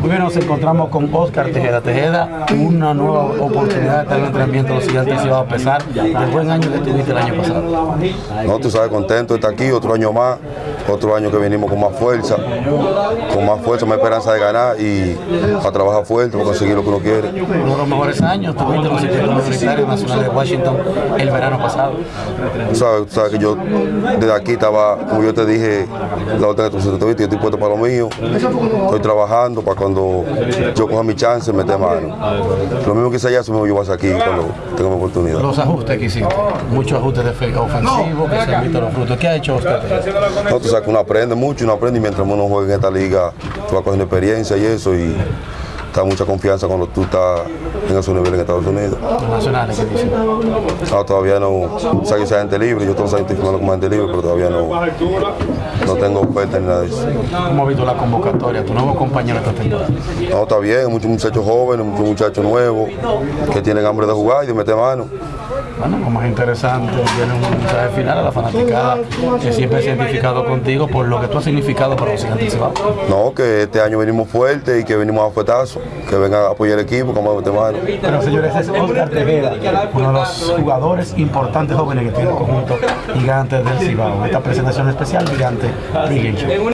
Muy bien, nos encontramos con Oscar Tejeda. Tejeda, una nueva oportunidad de estar en entrenamiento de gigantes va a pesar del buen año que tuviste el año pasado. No, tú sabes, contento de estar aquí, otro año más, otro año que venimos con más fuerza, con más fuerza, más esperanza de ganar y a trabajar fuerte para conseguir lo que uno quiere. Uno de los mejores años, tuviste los ciclos universitarios nacionales de Washington el verano pasado. Tú sabes, tú sabes que yo desde aquí estaba, como yo te dije, la otra vez yo estoy puesto para lo mío, estoy trabajando para cuando yo coja mi chance, meter mano. Lo mismo que hice allá, eso mismo yo voy a hacer aquí cuando tenga mi oportunidad. Los ajustes que hiciste, muchos ajustes de fe- ofensivos que se han visto los frutos. ¿Qué ha hecho? No, que uno aprende mucho, uno aprende y mientras uno juega en esta liga, tú vas cogiendo experiencia y eso y da mucha confianza cuando tú estás en esos niveles en Estados Unidos. Nacionales dicen. No, todavía no, sé que sea gente libre, yo todos los años estoy firmando como gente libre, pero todavía no, no tengo oferta ni nada de eso. ¿Cómo has visto la convocatoria, tu nuevo compañero esta temporada? No, está bien, muchos muchachos jóvenes, muchos muchachos nuevos que tienen hambre de jugar y de meter mano. Bueno, como es interesante, tiene un mensaje final a la fanaticada que siempre se ha identificado contigo por lo que tú has significado para los gigantes del Cibao. No, que este año venimos fuertes y que venimos a fuetazo, que vengan a apoyar el equipo, como a meter mano. Pero señores, es Oscar Tejeda, uno de los jugadores importantes jóvenes que tiene el conjunto Gigantes del Cibao. Esta presentación especial, Gigante.